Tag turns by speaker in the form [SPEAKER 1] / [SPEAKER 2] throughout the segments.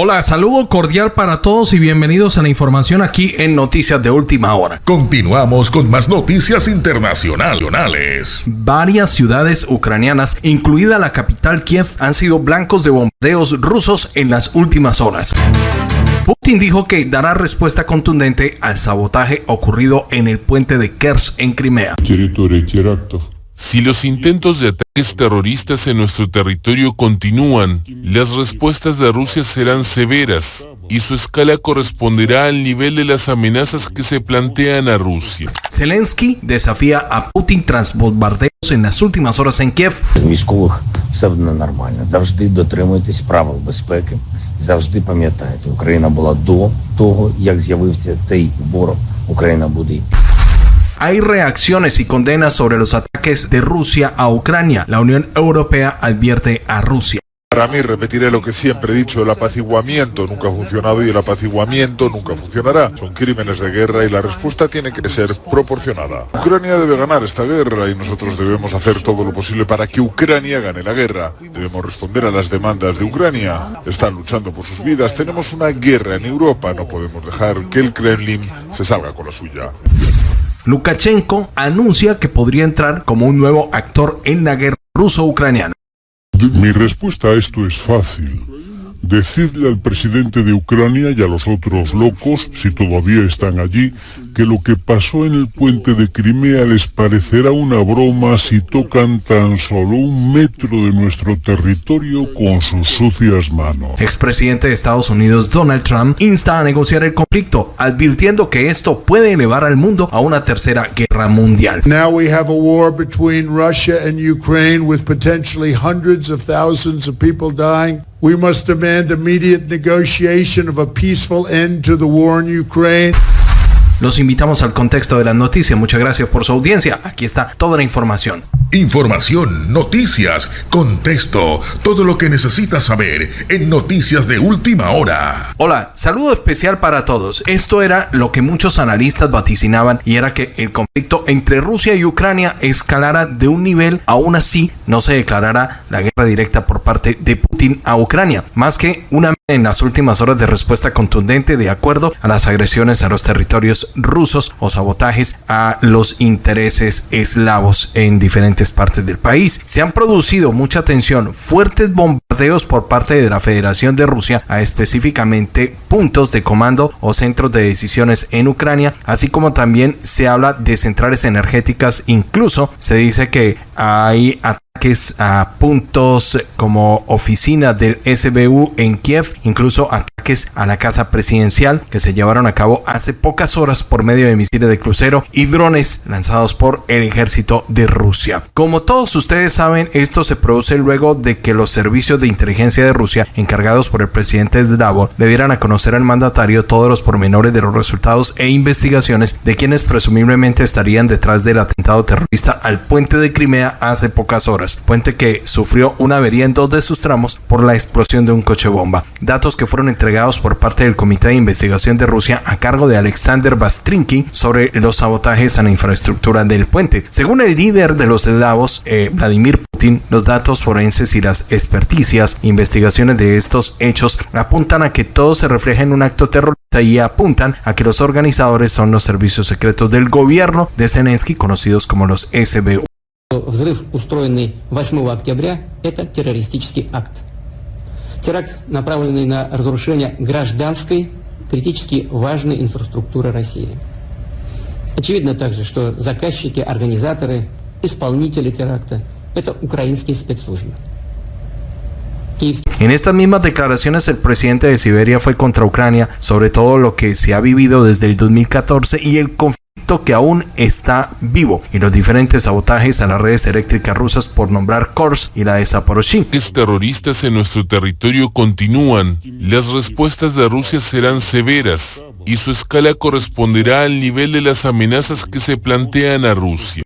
[SPEAKER 1] Hola, saludo cordial para todos y bienvenidos a la información aquí en Noticias de Última Hora.
[SPEAKER 2] Continuamos con más noticias internacionales.
[SPEAKER 1] Varias ciudades ucranianas, incluida la capital Kiev, han sido blancos de bombardeos rusos en las últimas horas. Putin dijo que dará respuesta contundente al sabotaje ocurrido en el puente de Kerch en Crimea.
[SPEAKER 3] Si los intentos de ataques terroristas en nuestro territorio continúan, las respuestas de Rusia serán severas y su escala corresponderá al nivel de las amenazas que se plantean a Rusia.
[SPEAKER 1] Zelensky desafía a Putin tras bombardeos en las últimas horas en Kiev.
[SPEAKER 4] Військових все буде нормально. Завжди дотримуйтесь правил безпеки. Завжди пам'ятайте, Україна була до того, як з'явився цей ворог. Україна буде і
[SPEAKER 1] Hay reacciones y condenas sobre los ataques de Rusia a Ucrania. La Unión Europea advierte a Rusia.
[SPEAKER 5] Para mí, repetiré lo que siempre he dicho, el apaciguamiento nunca ha funcionado y el apaciguamiento nunca funcionará. Son crímenes de guerra y la respuesta tiene que ser proporcionada. Ucrania debe ganar esta guerra y nosotros debemos hacer todo lo posible para que Ucrania gane la guerra. Debemos responder a las demandas de Ucrania. Están luchando por sus vidas. Tenemos una guerra en Europa. No podemos dejar que el Kremlin se salga con la suya.
[SPEAKER 1] Lukashenko anuncia que podría entrar como un nuevo actor en la guerra ruso-ucraniana.
[SPEAKER 6] Mi respuesta a esto es fácil. Decidle al presidente de Ucrania y a los otros locos, si todavía están allí, que lo que pasó en el puente de Crimea les parecerá una broma si tocan tan solo un metro de nuestro territorio con sus sucias manos.
[SPEAKER 1] Expresidente de Estados Unidos Donald Trump insta a negociar el conflicto, advirtiendo que esto puede elevar al mundo a una tercera guerra mundial.
[SPEAKER 7] Now we have a war between Russia and Ukraine with potentially hundreds of thousands of people dying. We must demand immediate negotiation of a peaceful end to the war in Ukraine.
[SPEAKER 1] Los invitamos al contexto de las noticias. Muchas gracias por su audiencia. Aquí está toda la información.
[SPEAKER 2] Información, noticias, contexto, todo lo que necesitas saber en Noticias de Última Hora.
[SPEAKER 1] Hola, saludo especial para todos. Esto era lo que muchos analistas vaticinaban y era que el conflicto entre Rusia y Ucrania escalara de un nivel, aún así no se declarará la guerra directa por parte de Putin a Ucrania, más que una en las últimas horas de respuesta contundente de acuerdo a las agresiones a los territorios rusos o sabotajes a los intereses eslavos en diferentes partes del país. Se han producido mucha tensión, fuertes bombardeos por parte de la Federación de Rusia a específicamente puntos de comando o centros de decisiones en Ucrania, así como también se habla de centrales energéticas, incluso se dice que hay ataques a puntos como oficina del SBU en Kiev, incluso ataques a la casa presidencial que se llevaron a cabo hace pocas horas por medio de misiles de crucero y drones lanzados por el ejército de Rusia. Como todos ustedes saben, esto se produce luego de que los servicios de inteligencia de Rusia, encargados por el presidente Zdravov, le dieran a conocer al mandatario todos los pormenores de los resultados e investigaciones de quienes presumiblemente estarían detrás del atentado terrorista al puente de Crimea hace pocas horas, puente que sufrió una avería en dos de sus tramos por la explosión de un coche bomba. Datos que fueron entregados por parte del Comité de Investigación de Rusia a cargo de Alexander Bastrinki sobre los sabotajes a la infraestructura del puente. Según el líder de los eslavos, eh, Vladimir Putin, los datos forenses y las experticias, investigaciones de estos hechos apuntan a que todo se refleja en un acto terrorista y apuntan a que los organizadores son los servicios secretos del gobierno de Zelensky, conocidos como los SBU.
[SPEAKER 8] Взрыв, устроенный 8 октября, это террористический акт. Теракт, направленный на разрушение гражданской, критически важной инфраструктуры России. Очевидно также, что заказчики, организаторы, исполнители теракта – это украинские спецслужбы.
[SPEAKER 1] En estas mismas declaraciones el presidente de Siberia fue contra Ucrania sobre todo lo que se ha vivido desde el 2014 y el conflicto que aún está vivo y los diferentes sabotajes a las redes eléctricas rusas por nombrar Kors y la de Zaporozhye.
[SPEAKER 3] Terroristas en nuestro territorio continúan. Las respuestas de Rusia serán severas y su escala corresponderá al nivel de las amenazas que se plantean a Rusia.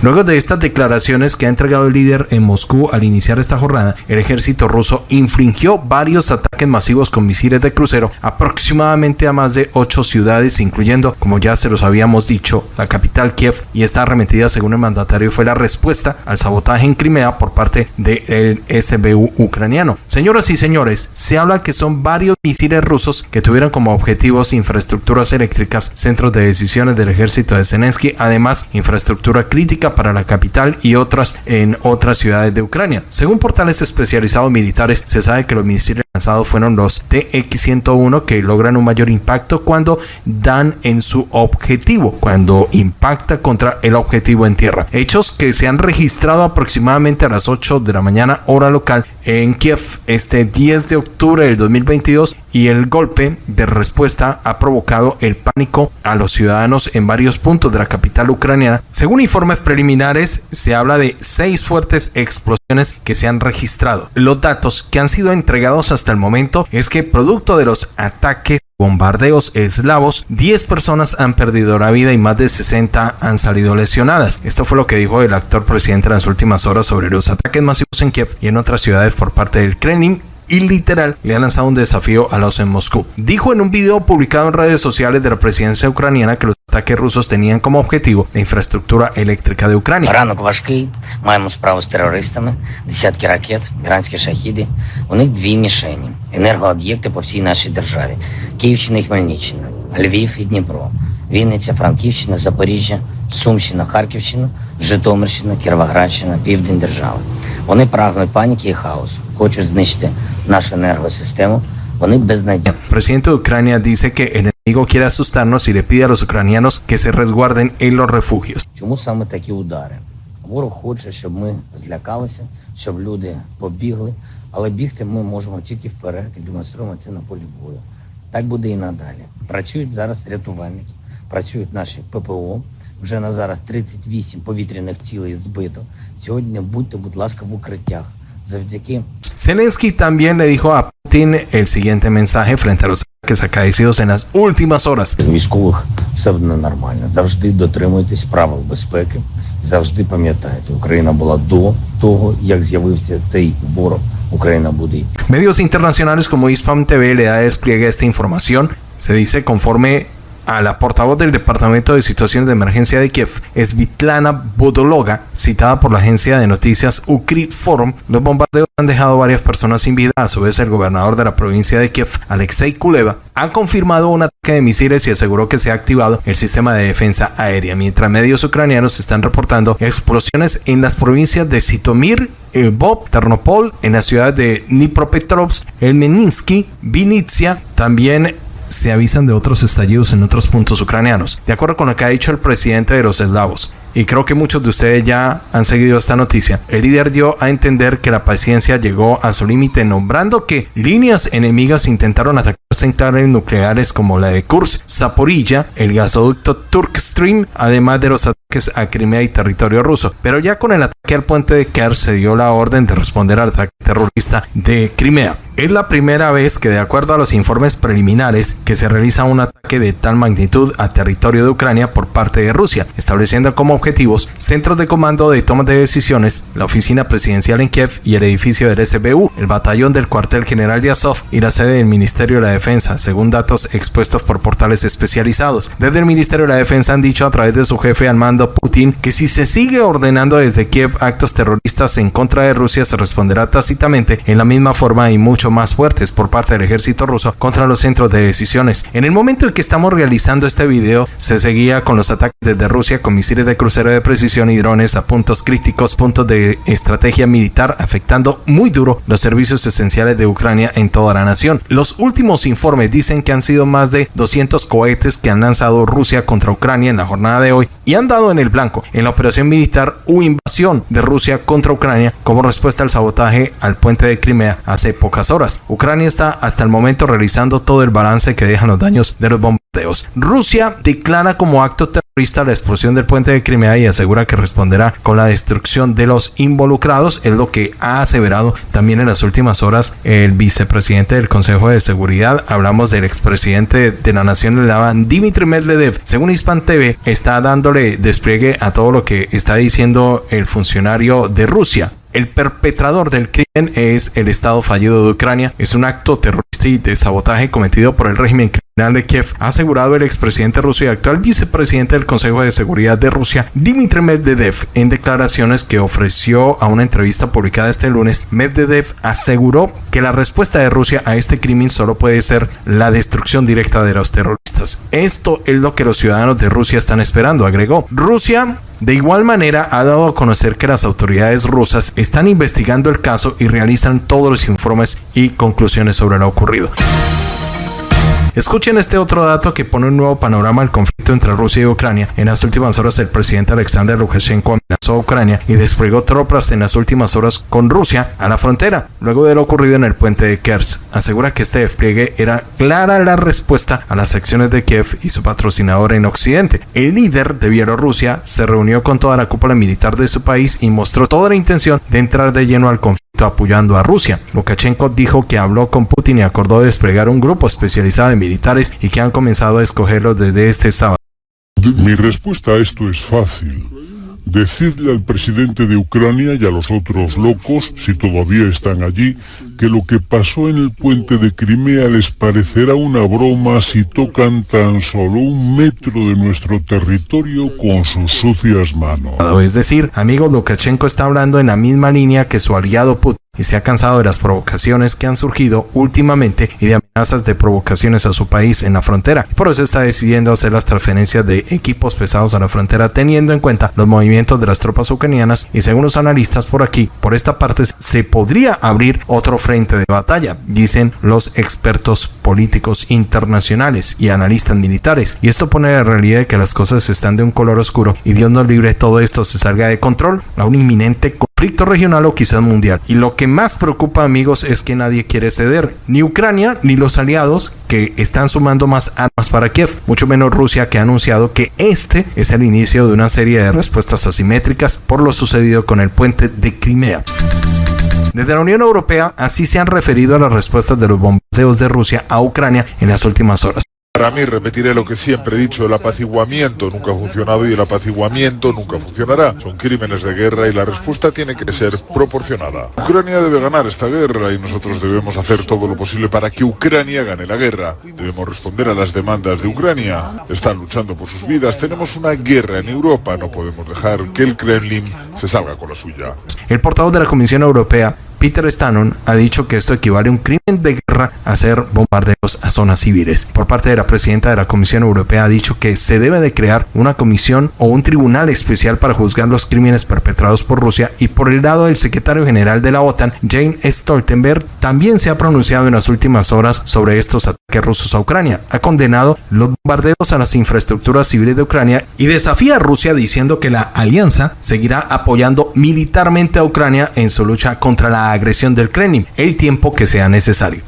[SPEAKER 1] Luego de estas declaraciones que ha entregado el líder en Moscú al iniciar esta jornada, el ejército ruso infringió varios ataques masivos con misiles de crucero aproximadamente a más de ocho ciudades, incluyendo, como ya se los habíamos dicho, la capital Kiev, y esta arremetida, según el mandatario, fue la respuesta al sabotaje en Crimea por parte del SBU ucraniano. Señoras y señores, se habla que son varios misiles rusos que tuvieron como objetivos infraestructuras eléctricas, centros de decisiones del ejército de Zelensky, además infraestructura crítica para la capital y otras en otras ciudades de Ucrania. Según portales especializados militares, se sabe que los misiles lanzados fueron los TX-101 que logran un mayor impacto cuando dan en su objetivo, cuando impacta contra el objetivo en tierra. Hechos que se han registrado aproximadamente a las 8 de la mañana hora local en Kiev este 10 de octubre del 2022 y el golpe de respuesta ha provocado el pánico a los ciudadanos en varios puntos de la capital ucraniana. Según informes preliminares, se habla de seis fuertes explosiones que se han registrado. Los datos que han sido entregados hasta el momento es que producto de los ataques bombardeos eslavos, 10 personas han perdido la vida y más de 60 han salido lesionadas. Esto fue lo que dijo el actor presidente en las últimas horas sobre los ataques masivos en Kiev y en otras ciudades por parte del Kremlin y literal le ha lanzado un desafío a los en Moscú. Dijo en un video publicado en redes sociales de la presidencia ucraniana que los ataques rusos tenían como objetivo la infraestructura eléctrica de Ucrania.
[SPEAKER 4] Ранок важкий, маємо справу з терористами, десятки ракет, іранські шахіди. У них дві мішені – енергооб'єкти по всій нашій державі. Київщина і Хмельниччина, Львів і Дніпро, Вінниця, Франківщина, Запоріжжя, Сумщина, Харківщина, Житомирщина, Кіровоградщина, Південь держави. Вони прагнуть паніки і хаосу, хочуть знищити нашу енергосистему. Вони безнадійні.
[SPEAKER 1] El presidente de Ucrania dice que el enemigo quiere asustarnos y le pide a los ucranianos que se resguarden en los refugios.
[SPEAKER 4] Чому саме такі удари? Ворог хоче, щоб ми злякалися, щоб люди побігли, але бігти ми можемо тільки вперед і демонструємо це на полі бою. Так буде і надалі. Працюють зараз рятувальники, працюють наші ППО. Вже на зараз 38 повітряних цілей збито. Сьогодні будьте, будь ласка, в укриттях. Завдяки
[SPEAKER 1] Zelensky también le dijo a Putin el siguiente mensaje frente a los ataques acaecidos en las últimas horas.
[SPEAKER 4] військових все буде нормально. Завжди дотримуйтесь правил безпеки. Завжди пам'ятайте, Україна була до того, як з'явився цей ворог. Україна буде і
[SPEAKER 1] Medios internacionales como Hispam TV le da despliegue a esta información. Se dice conforme a la portavoz del Departamento de Situaciones de Emergencia de Kiev, Svitlana Bodologa, citada por la agencia de noticias Ukri Forum, los bombardeos han dejado varias personas sin vida. A su vez, el gobernador de la provincia de Kiev, Alexei Kuleva, ha confirmado un ataque de misiles y aseguró que se ha activado el sistema de defensa aérea, mientras medios ucranianos están reportando explosiones en las provincias de Sitomir, Lvov, Ternopol, en la ciudad de Dnipropetrovsk, Elmeninsky, Vinitsia, también se avisan de otros estallidos en otros puntos ucranianos. De acuerdo con lo que ha dicho el presidente de los eslavos, y creo que muchos de ustedes ya han seguido esta noticia, el líder dio a entender que la paciencia llegó a su límite nombrando que líneas enemigas intentaron atacar centrales nucleares como la de Kursk, Zaporilla, el gasoducto Turk Stream, además de los ataques a Crimea y territorio ruso. Pero ya con el ataque al puente de Kerch se dio la orden de responder al ataque terrorista de Crimea. Es la primera vez que de acuerdo a los informes preliminares que se realiza un ataque de tal magnitud a territorio de Ucrania por parte de Rusia, estableciendo como objetivos centros de comando de toma de decisiones, la oficina presidencial en Kiev y el edificio del SBU, el batallón del cuartel general de Azov y la sede del Ministerio de la Defensa, según datos expuestos por portales especializados. Desde el Ministerio de la Defensa han dicho a través de su jefe al mando Putin que si se sigue ordenando desde Kiev actos terroristas en contra de Rusia se responderá tácitamente en la misma forma y mucho más fuertes por parte del ejército ruso contra los centros de decisiones. En el momento en que estamos realizando este video, se seguía con los ataques desde Rusia con misiles de crucero de precisión y drones a puntos críticos, puntos de estrategia militar, afectando muy duro los servicios esenciales de Ucrania en toda la nación. Los últimos informes dicen que han sido más de 200 cohetes que han lanzado Rusia contra Ucrania en la jornada de hoy y han dado en el blanco en la operación militar u invasión de Rusia contra Ucrania como respuesta al sabotaje al puente de Crimea hace pocas horas. Ucrania está hasta el momento realizando todo el balance que dejan los daños de los bombardeos. Rusia declara como acto terrorista la explosión del puente de Crimea y asegura que responderá con la destrucción de los involucrados, es lo que ha aseverado también en las últimas horas el vicepresidente del Consejo de Seguridad. Hablamos del expresidente de la Nación Eslava, Dimitri Medvedev. Según Hispan TV, está dándole despliegue a todo lo que está diciendo el funcionario de Rusia. El perpetrador del crimen es el Estado fallido de Ucrania. Es un acto terrorista y de sabotaje cometido por el régimen criminal de Kiev, ha asegurado el expresidente ruso y actual vicepresidente del Consejo de Seguridad de Rusia, Dmitry Medvedev, en declaraciones que ofreció a una entrevista publicada este lunes. Medvedev aseguró que la respuesta de Rusia a este crimen solo puede ser la destrucción directa de los terroristas. Esto es lo que los ciudadanos de Rusia están esperando, agregó. Rusia de igual manera, ha dado a conocer que las autoridades rusas están investigando el caso y realizan todos los informes y conclusiones sobre lo ocurrido. Escuchen este otro dato que pone un nuevo panorama al conflicto entre Rusia y Ucrania. En las últimas horas, el presidente Alexander Lukashenko amenazó a Ucrania y desplegó tropas en las últimas horas con Rusia a la frontera, luego de lo ocurrido en el puente de Kers. Asegura que este despliegue era clara la respuesta a las acciones de Kiev y su patrocinador en Occidente. El líder de Bielorrusia se reunió con toda la cúpula militar de su país y mostró toda la intención de entrar de lleno al conflicto apoyando a Rusia. Lukashenko dijo que habló con Putin y acordó desplegar un grupo especializado en militares y que han comenzado a escogerlos desde este sábado.
[SPEAKER 6] Mi respuesta a esto es fácil. Decidle al presidente de Ucrania y a los otros locos, si todavía están allí, que lo que pasó en el puente de Crimea les parecerá una broma si tocan tan solo un metro de nuestro territorio con sus sucias manos.
[SPEAKER 1] Es decir, amigo Lukashenko está hablando en la misma línea que su aliado Putin y se ha cansado de las provocaciones que han surgido últimamente y de amenazas de provocaciones a su país en la frontera. Por eso está decidiendo hacer las transferencias de equipos pesados a la frontera teniendo en cuenta los movimientos de las tropas ucranianas y según los analistas por aquí, por esta parte se podría abrir otro frente de batalla, dicen los expertos políticos internacionales y analistas militares. Y esto pone la realidad de que las cosas están de un color oscuro y Dios nos libre todo esto se salga de control a un inminente conflicto regional o quizás mundial. Y lo que más preocupa amigos es que nadie quiere ceder, ni Ucrania ni los aliados que están sumando más armas para Kiev, mucho menos Rusia que ha anunciado que este es el inicio de una serie de respuestas asimétricas por lo sucedido con el puente de Crimea. Desde la Unión Europea así se han referido a las respuestas de los bombardeos de Rusia a Ucrania en las últimas horas.
[SPEAKER 5] Para mí, repetiré lo que siempre he dicho, el apaciguamiento nunca ha funcionado y el apaciguamiento nunca funcionará. Son crímenes de guerra y la respuesta tiene que ser proporcionada. Ucrania debe ganar esta guerra y nosotros debemos hacer todo lo posible para que Ucrania gane la guerra. Debemos responder a las demandas de Ucrania. Están luchando por sus vidas. Tenemos una guerra en Europa. No podemos dejar que el Kremlin se salga con la suya.
[SPEAKER 1] El portavoz de la Comisión Europea Peter Stannon ha dicho que esto equivale a un crimen de guerra hacer bombardeos a zonas civiles. Por parte de la presidenta de la Comisión Europea ha dicho que se debe de crear una comisión o un tribunal especial para juzgar los crímenes perpetrados por Rusia y por el lado del secretario general de la OTAN, Jane Stoltenberg, también se ha pronunciado en las últimas horas sobre estos ataques rusos a Ucrania. Ha condenado los bombardeos a las infraestructuras civiles de Ucrania y desafía a Rusia diciendo que la alianza seguirá apoyando militarmente a Ucrania en su lucha contra la agresión del Kremlin el tiempo que sea necesario.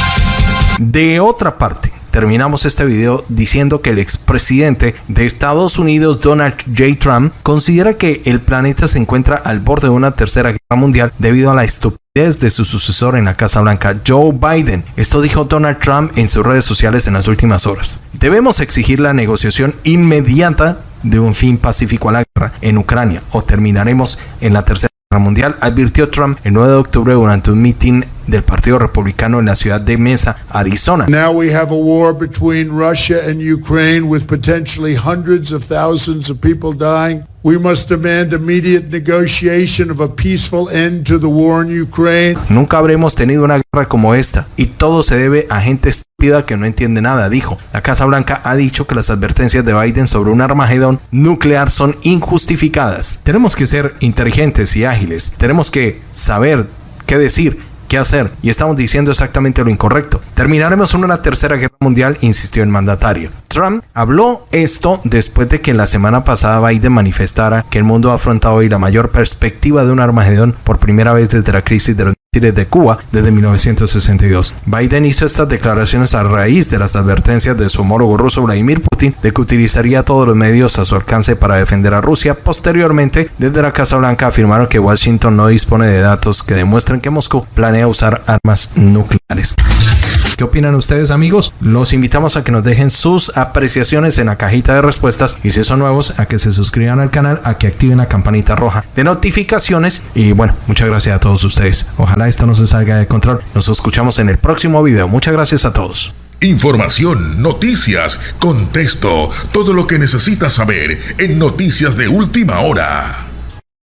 [SPEAKER 1] De otra parte, terminamos este video diciendo que el expresidente de Estados Unidos, Donald J. Trump, considera que el planeta se encuentra al borde de una tercera guerra mundial debido a la estupidez de su sucesor en la Casa Blanca, Joe Biden. Esto dijo Donald Trump en sus redes sociales en las últimas horas. Debemos exigir la negociación inmediata de un fin pacífico a la guerra en Ucrania o terminaremos en la tercera mundial, advirtió Trump el 9 de octubre durante un meeting del Partido Republicano en la ciudad de Mesa, Arizona.
[SPEAKER 7] Now we have a war between Russia and Ukraine with potentially hundreds of thousands of people dying.
[SPEAKER 1] Nunca habremos tenido una guerra como esta y todo se debe a gente estúpida que no entiende nada, dijo. La Casa Blanca ha dicho que las advertencias de Biden sobre un armagedón nuclear son injustificadas. Tenemos que ser inteligentes y ágiles. Tenemos que saber qué decir qué hacer y estamos diciendo exactamente lo incorrecto. Terminaremos en una tercera guerra mundial, insistió el mandatario. Trump habló esto después de que la semana pasada Biden manifestara que el mundo ha afrontado hoy la mayor perspectiva de un armagedón por primera vez desde la crisis de los de Cuba desde 1962. Biden hizo estas declaraciones a raíz de las advertencias de su homólogo ruso Vladimir Putin de que utilizaría todos los medios a su alcance para defender a Rusia. Posteriormente, desde la Casa Blanca afirmaron que Washington no dispone de datos que demuestren que Moscú planea usar armas nucleares. ¿Qué opinan ustedes amigos? Los invitamos a que nos dejen sus apreciaciones en la cajita de respuestas y si son nuevos a que se suscriban al canal, a que activen la campanita roja de notificaciones y bueno, muchas gracias a todos ustedes. Ojalá esto no se salga de control. Nos escuchamos en el próximo video. Muchas gracias a todos.
[SPEAKER 2] Información, noticias, contexto, todo lo que necesitas saber en Noticias de Última Hora.